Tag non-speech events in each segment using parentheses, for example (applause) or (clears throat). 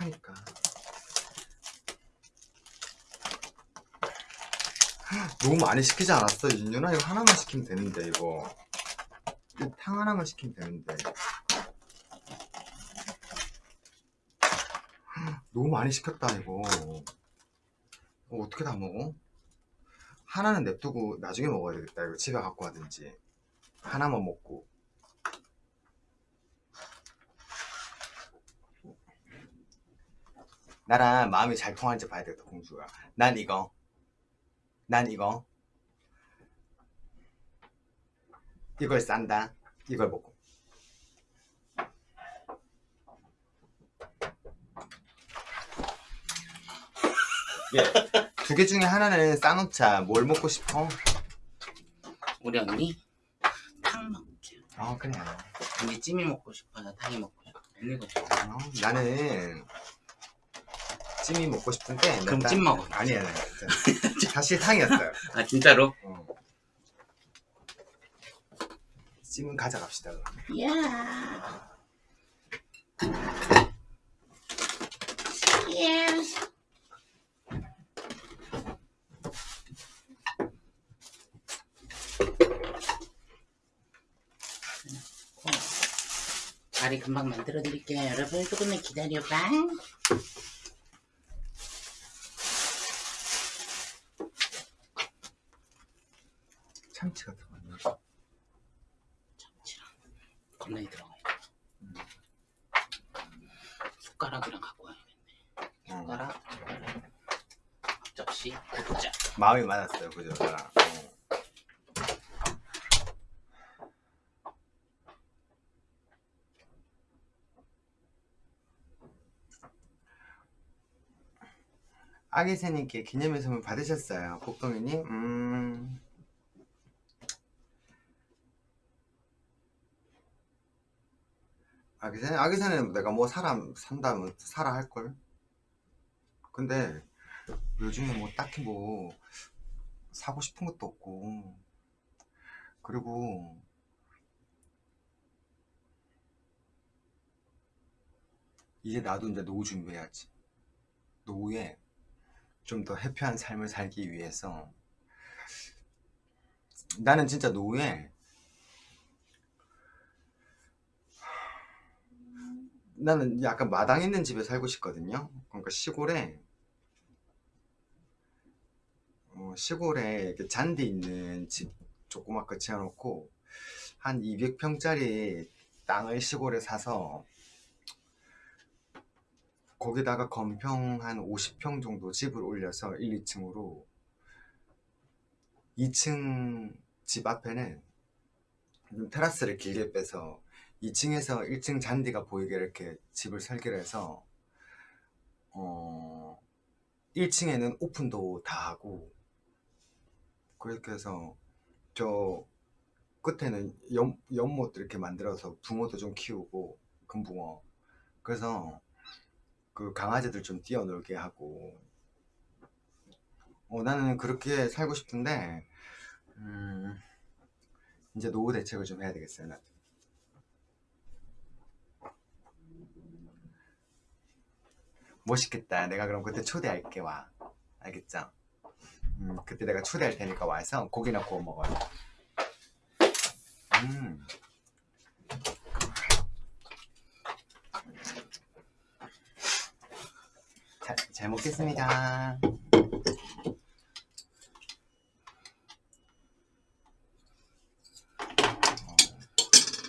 촉촉하니까. 너무 많이 시키지 않았어? 윤윤아 이거 하나만 시키면 되는데 이거. 이탕 하나만 시키면 되는데. 너무 많이 시켰다 이거. 이거 어떻게 다 먹어? 하나는 냅두고 나중에 먹어야 되겠다 이거. 집에 갖고 가든지. 하나만 먹고 나랑 마음이 잘 통할지 봐야 되겠다 공주가. 난 이거. 난 이거. 이걸 싼다. 이걸 먹고. 예 두 개 중에 하나는 싸놓자 뭘 먹고 싶어? 우리 언니? 탕 먹자. 어 그래. 언니 찜이 먹고 싶어서 탕이 먹고 싶어. 언니가 좋아. 어, 나는 찜이 먹고 싶은데 그럼 나- 찜 먹어. 아니야 사실 탕이었어요 아 진짜로? 어. 찜은 가져갑시다 그럼. 야. 예. 자리 금방 만들어 드릴게요. 여러분 조금만 기다려봐. 참치 같은 거 아니야? 겁나게 들어가요. 숟가락이랑 갖고 가야겠네. 어. 숟가락, 접시, 구독자. 마음이 맞았어요 그죠 나랑 어. 아기새님께 기념일 선물 받으셨어요 복동이님? 음. 아기새 아기새는 내가 뭐 사람 산다면 사라 할걸? 근데 요즘에 뭐 딱히 뭐 사고 싶은 것도 없고. 그리고 이제 나도 이제 노후 준비해야지. 노후에 좀 더 해피한 삶을 살기 위해서. 나는 진짜 노후에 나는 약간 마당 있는 집에 살고 싶거든요. 그러니까 시골에 어, 시골에 잔디 있는 집 조그맣게 지어놓고 한 200평짜리 땅을 시골에 사서 거기다가 건평 한 50평 정도 집을 올려서 1, 2층으로 2층 집 앞에는 좀 테라스를 길게 빼서 2층에서 1층 잔디가 보이게 이렇게 집을 설계를 해서 어 1층에는 오픈도 다 하고 그렇게 해서 저 끝에는 연, 연못도 이렇게 만들어서 붕어도 좀 키우고 금붕어. 그래서 그 강아지들 좀 뛰어놀게 하고. 어, 나는 그렇게 살고 싶은데 음, 이제 노후 대책을 좀 해야 되겠어요 나도. 멋있겠다. 내가 그럼 그때 초대할게 와. 알겠죠? 음, 그때 내가 초대할 테니까 와서 고기나 구워 먹어요. 음. 자, 잘 먹겠습니다. 어,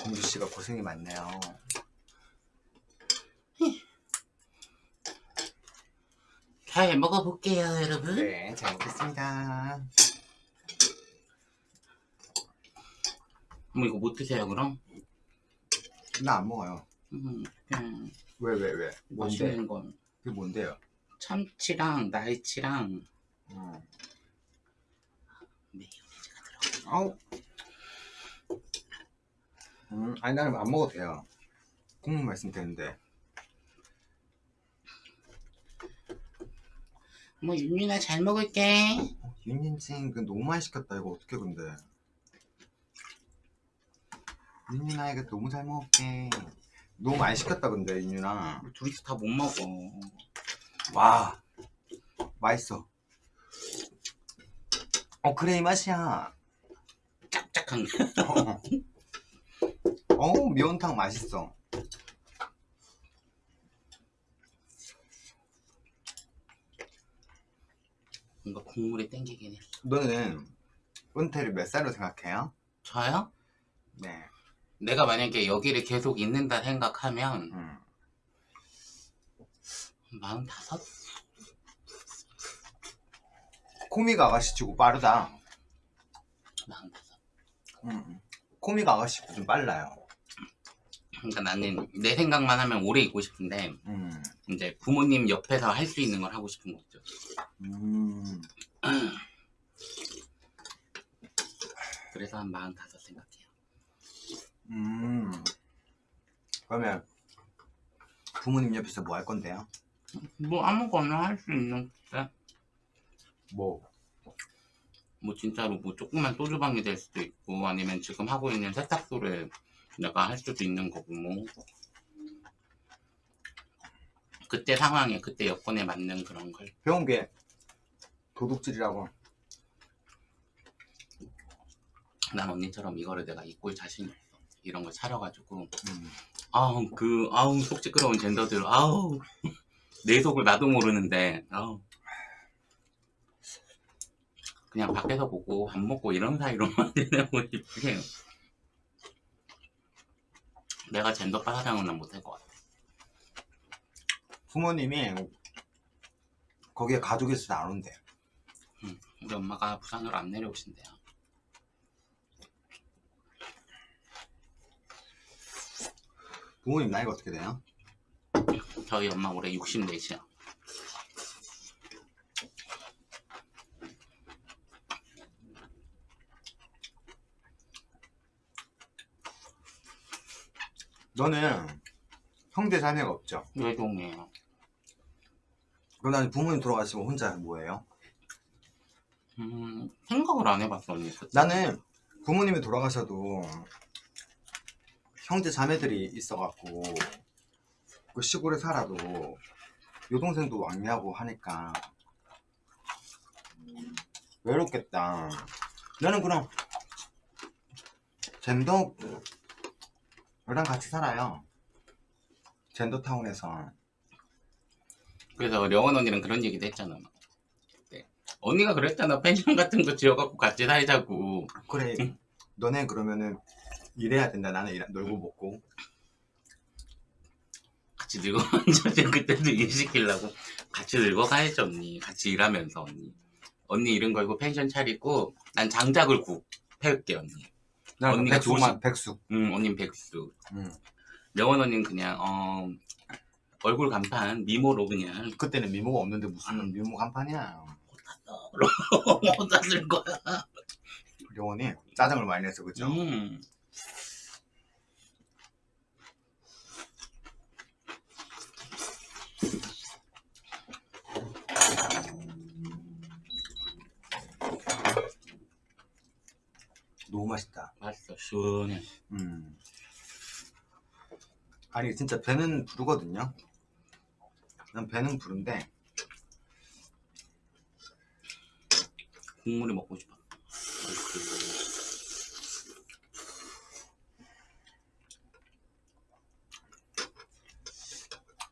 공주 씨가 고생이 많네요. 잘 먹어볼게요, 여러분. 네, 잘 먹겠습니다. 뭐 이거 못 드세요, 그럼? 나 안 먹어요. 음, 그냥 왜, 왜, 왜? 뭔데? 거. 그게 뭔데요? 참치랑 날치랑 음. 메요네즈가 들어가. 아우. 음, 아니 나는 안 먹어도 돼요. 국물 말씀 되는데. 뭐 윤윤아 잘 먹을게. 윤인칭 그 너무 많이 시켰다 이거 어떻게 근데? 윤인아 이거 너무 잘 먹을게. 너무 많이 시켰다 근데 우리 둘이서 다 못 먹어. 와 맛있어 어 그래 이 맛이야 게. (laughs) 어, 어 미원탕 맛있어 뭔가 국물이 땡기긴 해. 너는 은퇴를 몇 살로 생각해요? 저요? 네 내가 만약에 여기를 계속 있는다 생각하면 음. 45? 코미가 아가씨 치고 빠르다 45. 음. 코미가 아가씨 좀 빨라요 그러니까 나는 내 생각만 하면 오래 있고 싶은데 음. 이제 부모님 옆에서 할 수 있는 걸 하고 싶은 거죠. 음. 그래서 한 45 생각해요. 음. 그러면 부모님 옆에서 뭐 할 건데요? 뭐 아무거나 할 수 있는 데 뭐? 뭐 진짜로 뭐 조그만 소주방이 될 수도 있고 아니면 지금 하고 있는 세탁소를 내가 할 수도 있는 거고 뭐. 그때 상황에 그때 여건에 맞는 그런 걸. 배운 게 도둑질이라고. 난 언니처럼 이거를 내가 입고 자신이 없어 이런 걸 차려가지고. 음. 아우 그 아우 속 시끄러운 젠더들. 아우. (laughs) 내 속을 나도 모르는데. 아우. 그냥 밖에서 보고 밥 먹고 이런 사이로만 (laughs) 지내고 싶게 내가 젠더 빠사장은 난 못할 것 같아. 부모님이 거기에 가족이 있어서 안 온대 우리 엄마가 부산으로 안 내려오신대요. 부모님 나이가 어떻게 돼요? 저희 엄마 올해 64이야 너는 형제 자매가 없죠? 외동이에요 그럼 나는 부모님 돌아가시면 혼자 뭐예요? 음 생각을 안 해봤어 언니 그때. 나는 부모님이 돌아가셔도 형제 자매들이 있어갖고 그 시골에 살아도 여동생도 왕래하고 하니까 외롭겠다. 나는 그럼 젠더 랑 같이 살아요. 젠더타운에서 그래서 령원 언니랑 그런 얘기도 했잖아. 네. 언니가 그랬잖아. 펜션 같은 거 지어갖고 같이 살자고. 그래 너네 그러면은 일해야 된다. 나는 일, 놀고 먹고 같이 늙어가지고 (laughs) 그때도 일 시키려고 같이 늙어가야지 언니. 같이 일하면서 언니. 언니 이런 걸고 펜션 차리고 난 장작을 구 패울게 언니. 나는 언니가 백숙만 조심- 백숙. 응 언님 백수. 응. 령원 언니는 그냥 어 얼굴 간판 미모로 그냥 그때는 미모가 없는데 무슨 미모 간판이야. (laughs) 쓸 거야. 영원이 짜장을 많이 냈어 그죠? 음. 너무 맛있다. 맛있어 시원해. 음. 아니 진짜 배는 부르거든요. 난 배는 부른데 국물이 먹고 싶어.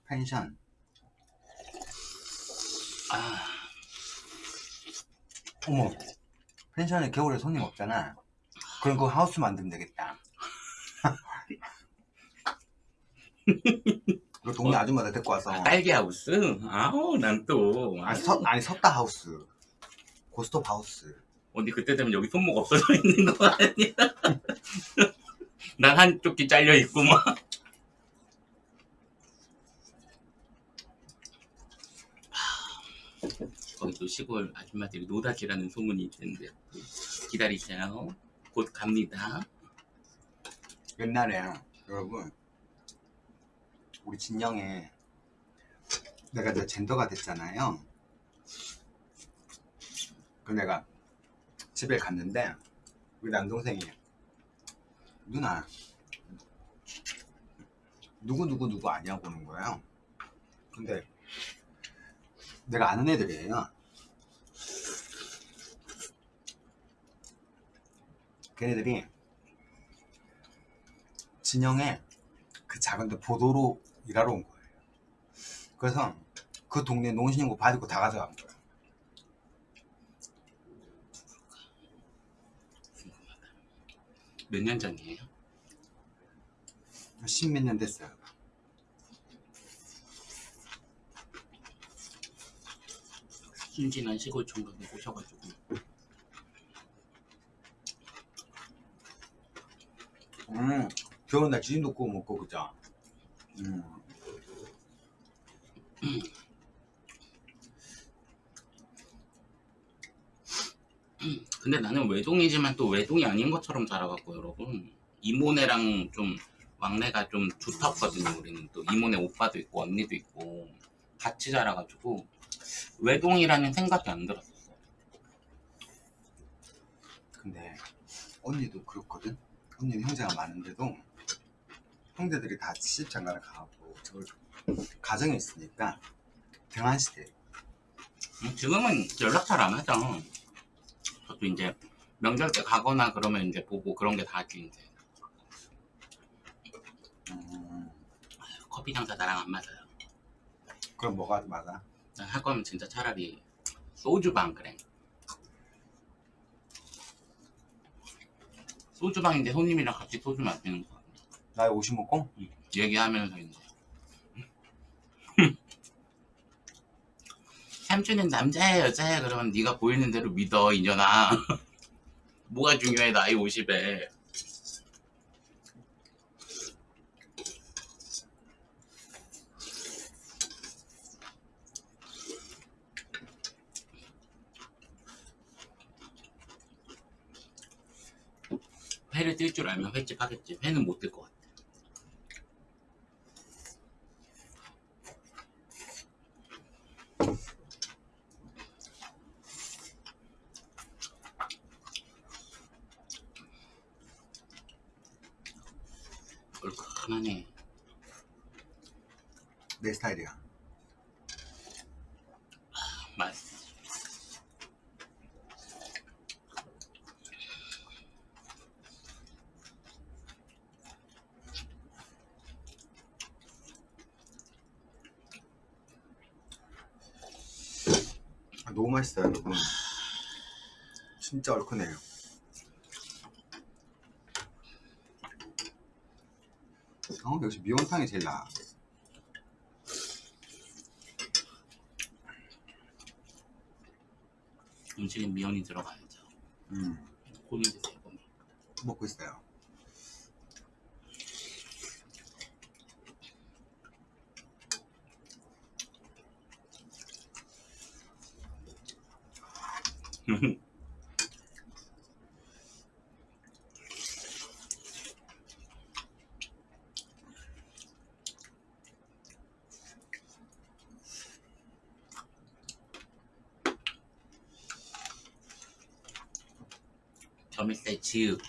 펜션 아, 어머 펜션에 겨울에 손님 없잖아. 그럼 그 하우스 만들면 되겠다. (laughs) 그 동네 아줌마들 데리고 와서 딸기 하우스? 아우, 난 또. 아니, 서, 아니 섰다 하우스 고스톱 하우스 언니 그때 되면 여기 손목 없어져 있는 거 아니야? (laughs) 난 한쪽 귀 잘려 있고 막. 거기 또 시골 아줌마들이 노다지라는 소문이 있는데 기다리세요. 곧 갑니다. 옛날에 여러분 우리 진영에 내가 이제 젠더가 됐잖아요 그 내가 집에 갔는데 우리 남동생이 누나 누구 누구 누구 아니냐고 그러는 거예요. 근데 내가 아는 애들이에요. 걔네들이 진영에 그 작은 데 보도로 일하러 온 거예요. 그래서 그 동네 농신인구 받고 다 가져간 거예요. 몇 년 전이에요? 십몇 년 됐어요. 순진한 시골 총각이 오셔가지고 음, 겨울 날 지진도 구워 먹고 그죠? 음. 근데 나는 외동이지만 또 외동이 아닌 것처럼 자라갖고 여러분 이모네랑 좀 왕래가 좀 두텁거든요 우리는 또 이모네 오빠도 있고 언니도 있고 같이 자라가지고 외동이라는 생각이 안 들었었어 근데 언니도 그렇거든. 언니는 형제가 많은데도 형제들이 다 시집장가를 가고 저 가정에 있으니까 등한시대. 음, 지금은 연락 잘 안 하죠. 저도 이제 명절 때 가거나 그러면 이제 보고 그런 게 다지 이제. 음, 커피 장사 나랑 안 맞아요. 그럼 뭐가 맞아? 할 거면 진짜 차라리 소주방 그래. 소주방인데 손님이랑 같이 소주 마시는 거 나이 50 먹고? 얘기하면서 이제. (laughs) 삼촌은 남자야 여자야? 그러면 네가 보이는 대로 믿어 이년아. (laughs) 뭐가 중요해 나이 50에? 회를 뜰 줄 알면 횟집 하겠지. 회는 못 뜰 것 같아 얼큰하네 내 스타일이야. 맛있어 아, 너무 맛있어요, 여러분. 진짜 얼큰해요. 어, 역시 미원탕이 제일 나아. 음식에 미연이 들어가야죠 음, 고민 드세요 고민 먹고 있어요. (laughs) 점일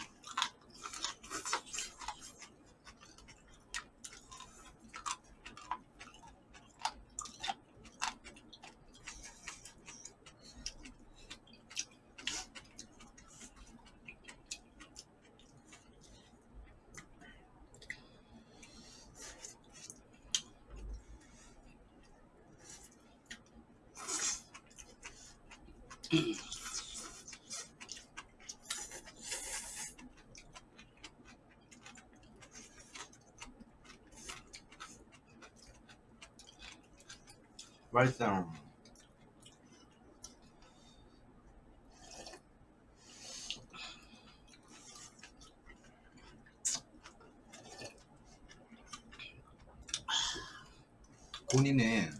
(clears throat) 맛있어요. 고니는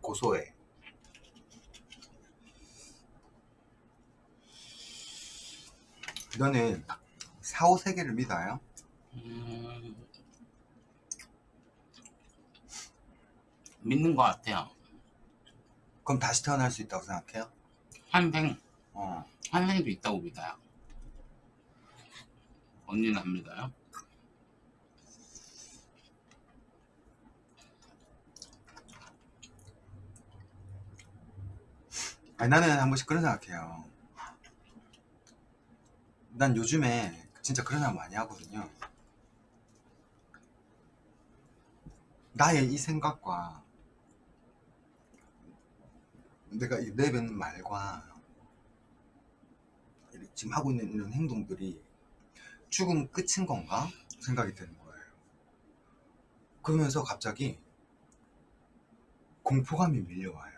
고소해. 너는 사후 세계를 믿어요? 음... 믿는 것 같아요. 그럼 다시 태어날 수 있다고 생각해요? 환생, 어. 환생도 있다고 믿어요. 언니는 안 믿어요? 아니, 나는 한 번씩 그런 생각해요. 난 요즘에 진짜 그런 생각 많이 하거든요. 나의 이 생각과 내가 이 내뱉는 말과 지금 하고 있는 이런 행동들이 죽음 끝인 건가 생각이 드는 거예요. 그러면서 갑자기 공포감이 밀려와요.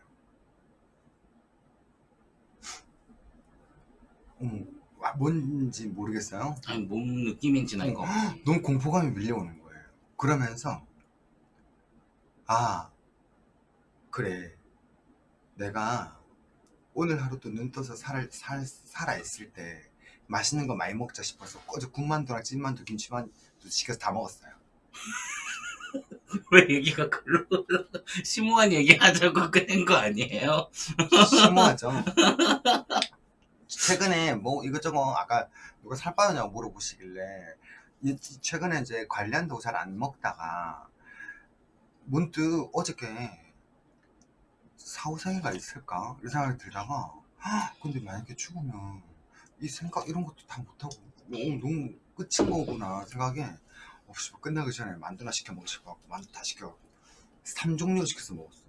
아, 뭔지 모르겠어요. 아니 뭔 느낌인지는 알것 같아. 너무 공포감이 밀려오는 거예요. 그러면서 아 그래 내가 오늘 하루도 눈 떠서 살, 살, 살아있을 때 맛있는 거 많이 먹자 싶어서 어제 군만두랑 찐만두 김치만두 시켜서 다 먹었어요. (laughs) 왜 얘기가 글로? (laughs) 심오한 얘기 하자고 꺼낸 거 아니에요? 심오하죠. (laughs) 최근에 뭐 이것저것 아까 누가 살 빠졌냐고 물어보시길래 이- 최근에 이제 관리한다고 잘안 먹다가 문득 어저께 사후생애가 있을까 이런 생각이 들다가 헉, 근데 만약에 죽으면 이 생각 이런 것도 다 못하고 너무, 너무 끝인 거구나 생각에 어, 씨, 끝나기 전에 만두나 시켜 먹고 싶어갖고 만두 다 시켜갖고 3종류 시켜서 먹었어요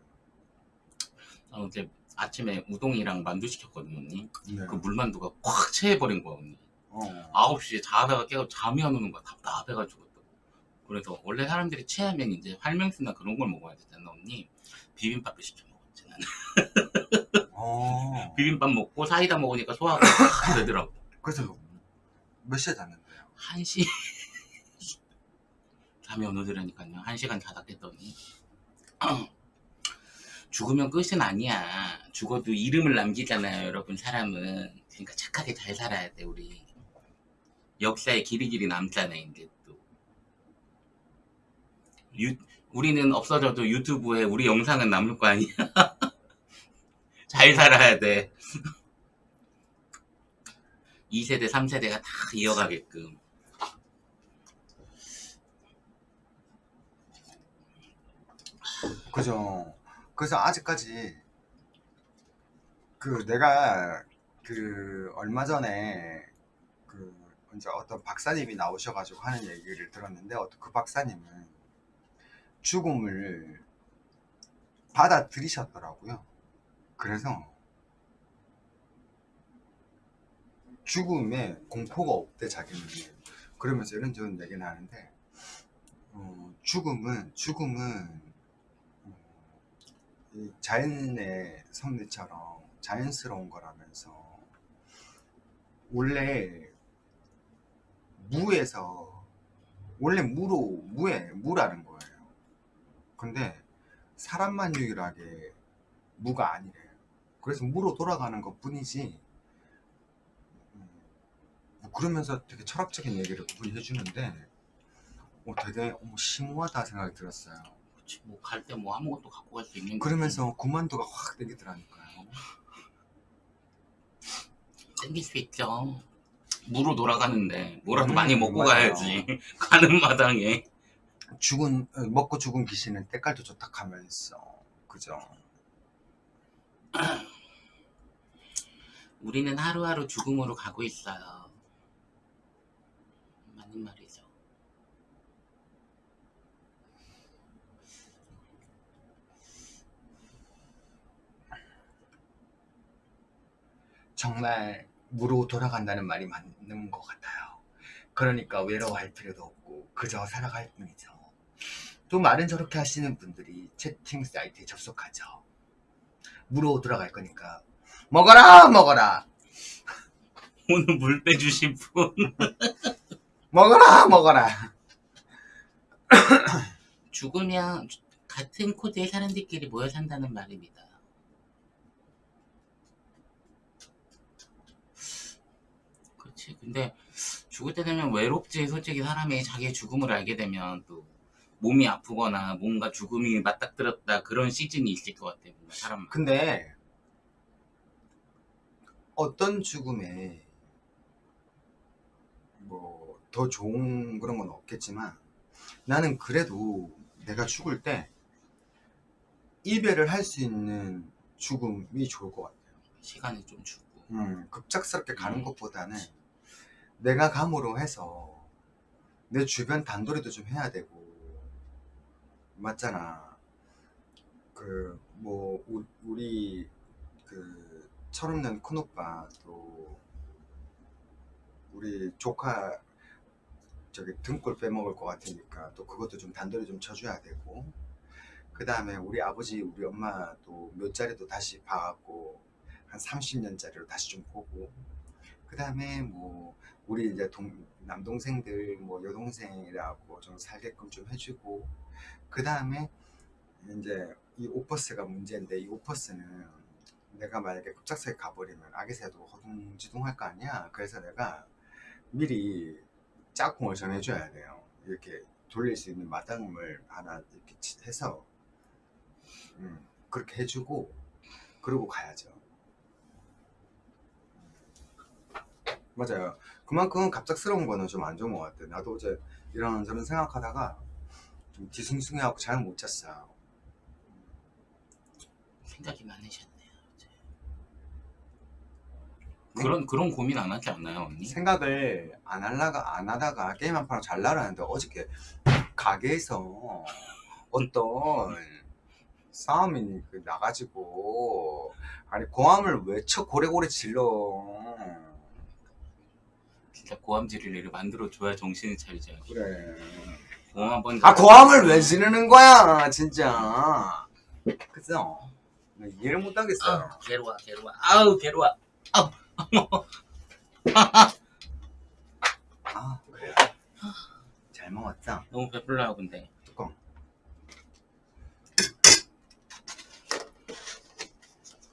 아, 어제 아침에 우동이랑 만두 시켰거든요, 언니. 네. 그 물만두가 꽉 채해버린 거야, 언니. 어. 9시에 자다가 깨고 잠이 안 오는 거야. 답답해가지고. 또. 그래서 원래 사람들이 체하면 이제 활명수나 그런 걸 먹어야 되잖아, 언니. 비빔밥을 시켜. 어. (laughs) 비빔밥 먹고 사이다 먹으니까 소화가 확 되더라고. 그래서 몇 시에 잤는데요? 1시. (laughs) 잠이 안 오더라니까요. 1시간 자다 깼더니. (clears throat) 죽으면 끝은 아니야. 죽어도 이름을 남기잖아요, 여러분, 사람은. 그러니까 착하게 잘 살아야 돼, 우리. 역사에 길이길이 남잖아, 이제 또. 유, 우리는 없어져도 유튜브에 우리 영상은 남을 거 아니야. (laughs) 잘 살아야 돼. (laughs) 2세대, 3세대가 다 이어가게끔. 그죠. 그래서 아직까지 그 내가 그 얼마 전에 그 이제 어떤 박사님이 나오셔가지고 하는 얘기를 들었는데 어떤 그 박사님은 죽음을 받아들이셨더라고요. 그래서 죽음에 공포가 없대 자기는 그러면서 이런저런 얘기는 하는데 어, 죽음은 죽음은 어, 이 자연의 섭리처럼 자연스러운 거라면서 원래 무에서 원래 무로 무에 무라는 거예요. 근데 사람만 유일하게 무가 아니래요. 그래서 무로 돌아가는 것 뿐이지. 음, 뭐 그러면서 되게 철학적인 얘기를 그분이 해주는데 어, 되게 심오하다 생각이 들었어요. 그치, 뭐, 갈 때 뭐 아무것도 갖고 갈 수 있는. 그러면서 군만두가 확 땡기더라니까요. 땡길 수 있죠. 무로 돌아가는데 뭐라도 음, 많이 먹고 맞아요. 가야지. (laughs) 가는 마당에. 죽은 어, 먹고 죽은 귀신은 때깔도 좋다 하면서 그죠? (clears throat) 우리는 하루하루 죽음으로 가고 있어요. 맞는 말이죠. 정말 무로 돌아간다는 말이 맞는 것 같아요. 그러니까 외로워할 필요도 없고 그저 살아갈 뿐이죠. 또 말은 저렇게 하시는 분들이 채팅 사이트에 접속하죠. 무로 돌아갈 거니까 먹어라 먹어라 오늘 물 빼주신 분. 먹어라 먹어라 죽으면 같은 코드의 사람들끼리 모여 산다는 말입니다. 그렇지. 근데 죽을 때 되면 외롭지. 솔직히 사람이 자기의 죽음을 알게 되면 또 몸이 아프거나 뭔가 죽음이 맞닥뜨렸다 그런 시즌이 있을 것 같아요. 사람. 근데 어떤 죽음에 뭐 더 좋은 그런 건 없겠지만 나는 그래도 내가 죽을 때 이별을 할 수 있는 죽음이 좋을 것 같아요. 시간을 좀 주고 음, 급작스럽게 가는 음. 것보다는 내가 감으로 해서 내 주변 단도리도 좀 해야 되고 맞잖아. 그 뭐 우리 그 철없는 큰오빠 또 우리 조카 저기 등골 빼먹을 것 같으니까 또 그것도 좀 단도리 좀 쳐줘야 되고 그 다음에 우리 아버지 우리 엄마도 몇 자리도 다시 봐갖고 한 30년짜리로 다시 좀 보고 그 다음에 뭐 우리 이제 동, 남동생들 뭐 여동생이라고 좀 살게끔 좀 해주고 그 다음에 이제 이 오퍼스가 문제인데 이 오퍼스는 내가 만약에 급작스하게 가버리면 아기 새도 허둥지둥 할 거 아니야? 그래서 내가 미리 짝꿍을 정해줘야 돼요. 이렇게 돌릴 수 있는 마당을 하나 이렇게 치- 해서 음, 그렇게 해주고 그러고 가야죠. 맞아요. 그만큼 갑작스러운 거는 좀 안 좋은 것 같아. 나도 어제 이런 저런 생각하다가 좀 뒤숭숭해하고 잘 못 잤어요. 생각이 많으셨네요. 어제. 네. 그런 그런 고민 안 하지 않나요, 언니? 생각을 안 하다가 안 하다가 게임 한 판을 잘 나가는데 어저께 가게에서 (laughs) 어떤 싸움이 그 나가지고 아니 고함을 외쳐 고래고래 질러 진짜 고함 지를 일을 만들어 줘야 정신을 차리지. 그래 고함 한번 아 고함을 왜 지르는 거야 진짜 그죠 나 이해를 못 하겠어요 아, 괴로워, 괴로워. 아우, 괴로워. 아 그래 잘 먹었죠 너무 배불러요, 근데.